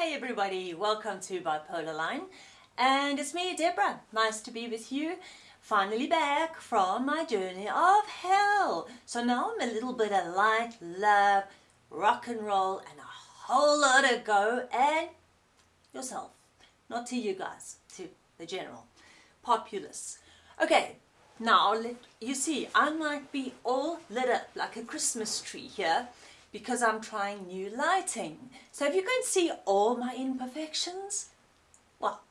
Hey everybody, welcome to Bipolar Line. And it's me Deborah, nice to be with you. Finally back from my journey of hell. So now I'm a little bit of light, love, rock and roll and a whole lot of go. And yourself. Not to you guys, to the general populace. Okay now let you see I might be all lit up like a Christmas tree here because I'm trying new lighting. So if you can see all my imperfections, well,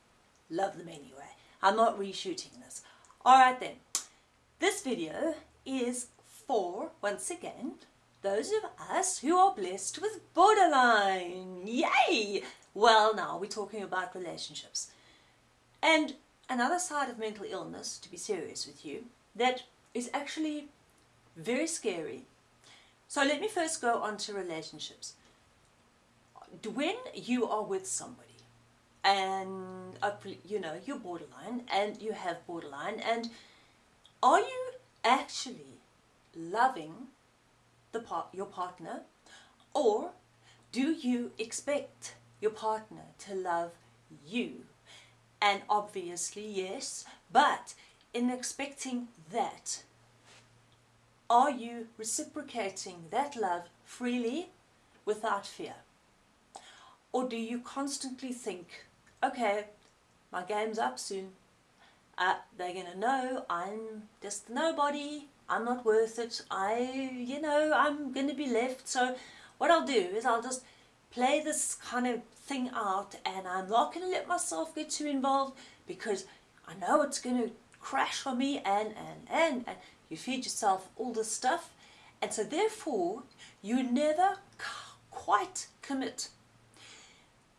love them anyway. I'm not reshooting this. Alright then, this video is for, once again, those of us who are blessed with borderline. Yay! Well now, we're talking about relationships. And another side of mental illness, to be serious with you, that is actually very scary so let me first go on to relationships. When you are with somebody and you know you're borderline and you have borderline and are you actually loving the part your partner or do you expect your partner to love you and obviously yes but in expecting that are you reciprocating that love freely without fear? Or do you constantly think, okay, my game's up soon. Uh, they're going to know I'm just nobody. I'm not worth it. I, you know, I'm going to be left. So what I'll do is I'll just play this kind of thing out and I'm not going to let myself get too involved because I know it's going to crash on me and, and, and, and you feed yourself all this stuff and so therefore you never quite commit.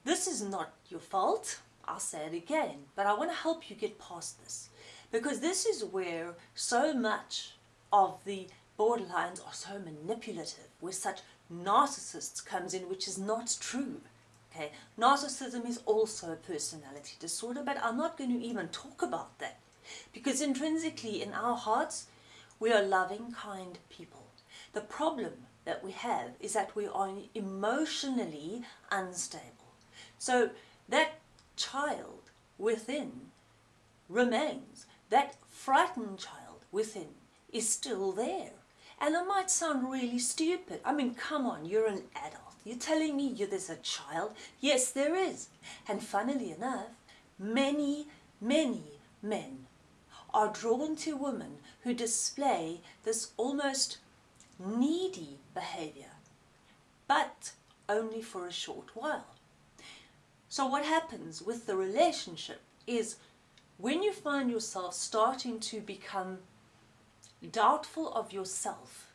This is not your fault, I'll say it again, but I want to help you get past this because this is where so much of the borderlines are so manipulative, where such narcissists comes in, which is not true. Okay, narcissism is also a personality disorder, but I'm not going to even talk about that because intrinsically in our hearts we are loving, kind people. The problem that we have is that we are emotionally unstable. So that child within remains. That frightened child within is still there. And it might sound really stupid. I mean, come on, you're an adult. You're telling me you, there's a child? Yes, there is. And funnily enough, many, many men are drawn to women who display this almost needy behavior, but only for a short while. So what happens with the relationship is when you find yourself starting to become doubtful of yourself,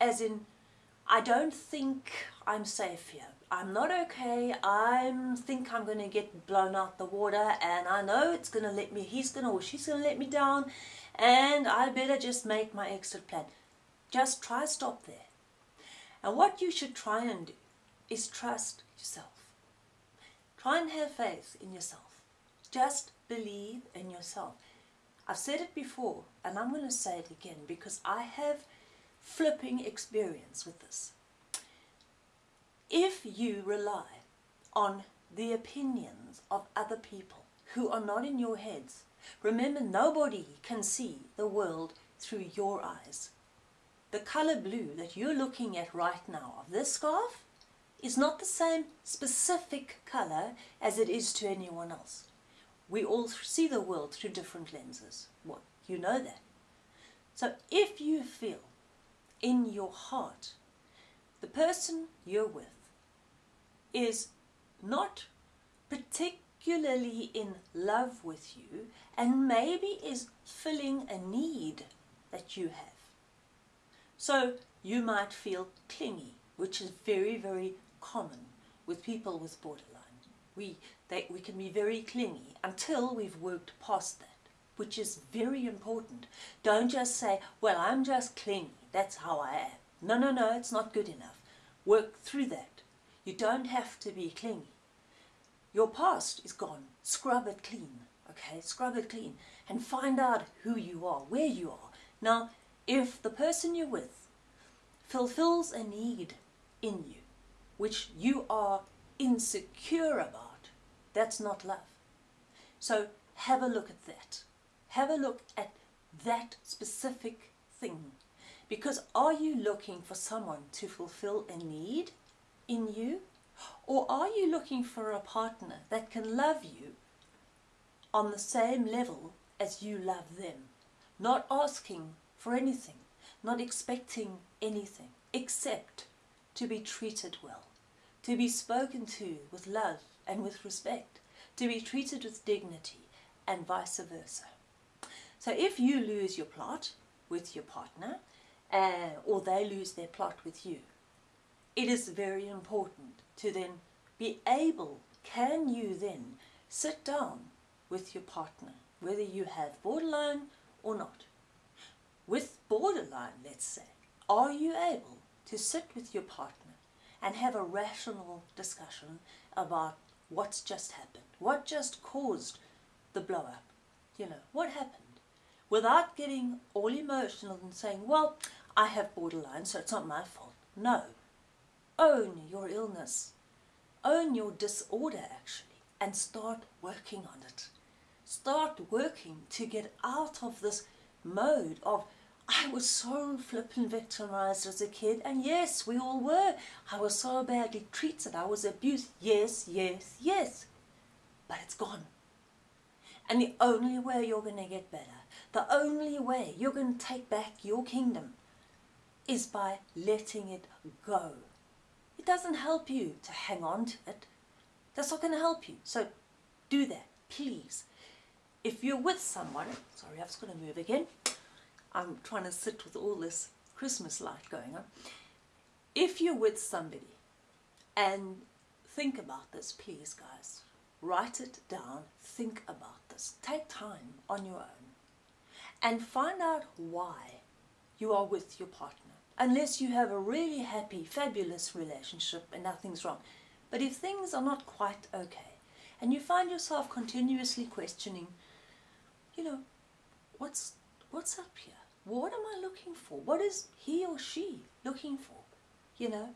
as in, I don't think I'm safe here. I'm not okay. I think I'm going to get blown out the water and I know it's going to let me, he's going to or she's going to let me down and I better just make my exit plan. Just try stop there. And what you should try and do is trust yourself. Try and have faith in yourself. Just believe in yourself. I've said it before and I'm going to say it again because I have flipping experience with this. If you rely on the opinions of other people who are not in your heads, remember nobody can see the world through your eyes. The color blue that you're looking at right now of this scarf is not the same specific color as it is to anyone else. We all see the world through different lenses. What you know that. So if you feel in your heart the person you're with is not particularly in love with you and maybe is filling a need that you have. So you might feel clingy, which is very, very common with people with borderline. We, they, we can be very clingy until we've worked past that, which is very important. Don't just say, well, I'm just clingy, that's how I am. No, no, no, it's not good enough. Work through that. You don't have to be clingy. Your past is gone. Scrub it clean. Okay, scrub it clean and find out who you are, where you are. Now, if the person you're with fulfills a need in you, which you are insecure about, that's not love. So have a look at that. Have a look at that specific thing. Because are you looking for someone to fulfill a need in you? Or are you looking for a partner that can love you on the same level as you love them? Not asking for anything, not expecting anything, except to be treated well, to be spoken to with love and with respect, to be treated with dignity, and vice versa. So if you lose your plot with your partner, uh, or they lose their plot with you, it is very important to then be able, can you then sit down with your partner, whether you have borderline or not. With borderline, let's say, are you able to sit with your partner and have a rational discussion about what's just happened, what just caused the blow up, you know, what happened, without getting all emotional and saying, well, I have borderline, so it's not my fault. No. Own your illness. Own your disorder, actually, and start working on it. Start working to get out of this mode of I was so flippin' victimized as a kid, and yes, we all were. I was so badly treated, I was abused. Yes, yes, yes. But it's gone. And the only way you're going to get better, the only way you're going to take back your kingdom is by letting it go. It doesn't help you to hang on to it. That's not going to help you. So do that, please. If you're with someone, sorry, just going to move again. I'm trying to sit with all this Christmas light going on. If you're with somebody and think about this, please, guys. Write it down, think about this. Take time on your own and find out why you are with your partner. Unless you have a really happy, fabulous relationship and nothing's wrong. But if things are not quite okay and you find yourself continuously questioning, you know, what's, what's up here? What am I looking for? What is he or she looking for? You know?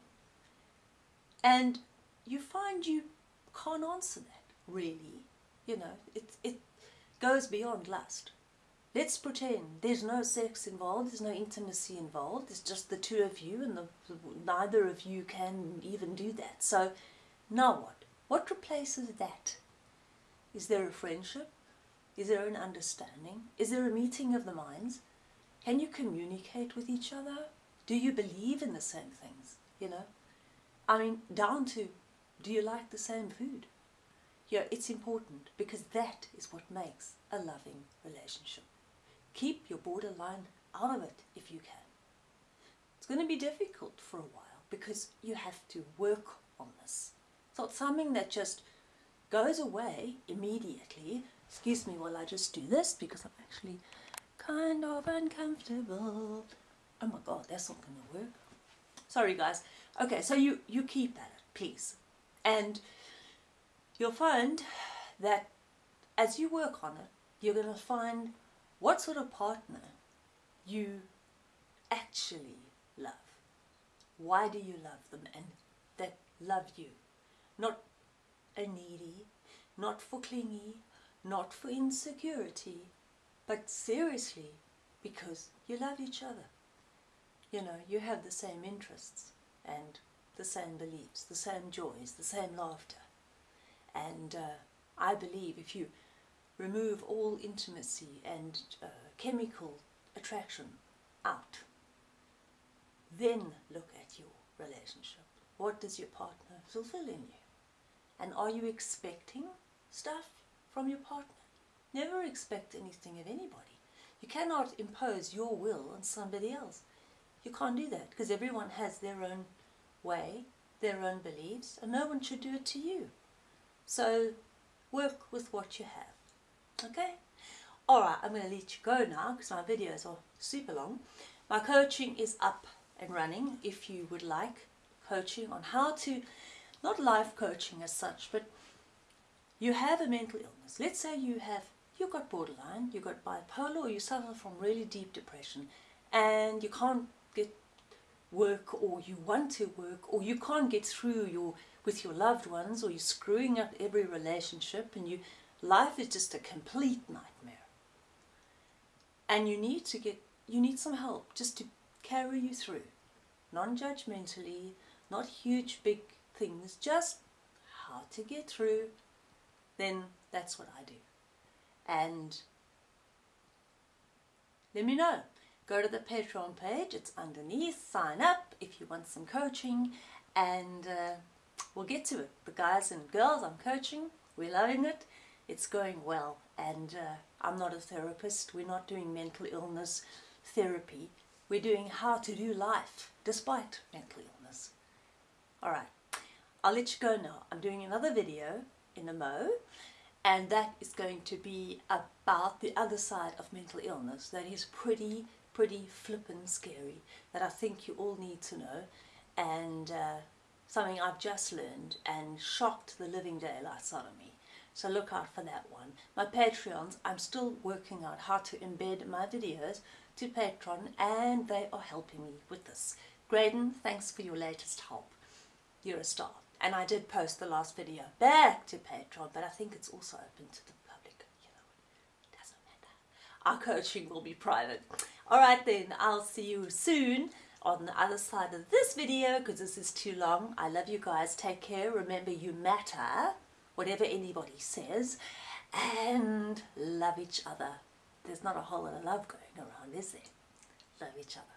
And you find you can't answer that, really. You know, it, it goes beyond lust. Let's pretend there's no sex involved, there's no intimacy involved, it's just the two of you and the, neither of you can even do that. So now what? What replaces that? Is there a friendship? Is there an understanding? Is there a meeting of the minds? Can you communicate with each other? Do you believe in the same things? You know? I mean, down to, do you like the same food? Yeah, it's important because that is what makes a loving relationship. Keep your borderline out of it if you can. It's going to be difficult for a while because you have to work on this. It's not something that just goes away immediately. Excuse me while I just do this because I'm actually kind of uncomfortable. Oh my god, that's not going to work. Sorry guys. Okay, so you, you keep at it, please. And you'll find that as you work on it, you're going to find what sort of partner you actually love. Why do you love them and that love you? Not a needy, not for clingy, not for insecurity, but seriously, because you love each other. You know, you have the same interests and the same beliefs, the same joys, the same laughter. And uh, I believe if you remove all intimacy and uh, chemical attraction out, then look at your relationship. What does your partner fulfill in you? And are you expecting stuff from your partner? Never expect anything of anybody. You cannot impose your will on somebody else. You can't do that because everyone has their own way, their own beliefs, and no one should do it to you. So work with what you have. Okay? Alright, I'm going to let you go now because my videos are super long. My coaching is up and running if you would like coaching on how to, not life coaching as such, but you have a mental illness. Let's say you have you've got borderline, you've got bipolar, or you suffer from really deep depression and you can't get work or you want to work or you can't get through your with your loved ones or you're screwing up every relationship and you life is just a complete nightmare. And you need to get you need some help just to carry you through. Non-judgmentally, not huge big things, just how to get through, then that's what I do. And let me know. Go to the Patreon page, it's underneath, sign up if you want some coaching and uh, we'll get to it. The guys and girls I'm coaching, we're loving it, it's going well and uh, I'm not a therapist, we're not doing mental illness therapy, we're doing how to do life despite mental illness. Alright, I'll let you go now. I'm doing another video in a mo and that is going to be about the other side of mental illness that is pretty pretty flippin' scary that I think you all need to know and uh, something I've just learned and shocked the living daylights out of me. So look out for that one. My Patreons, I'm still working out how to embed my videos to Patreon and they are helping me with this. Graydon, thanks for your latest help. You're a star. And I did post the last video back to Patreon, but I think it's also open to the public. You know, it doesn't matter. Our coaching will be private. Alright then, I'll see you soon on the other side of this video because this is too long. I love you guys. Take care. Remember, you matter, whatever anybody says, and love each other. There's not a whole lot of love going around, is there? Love each other.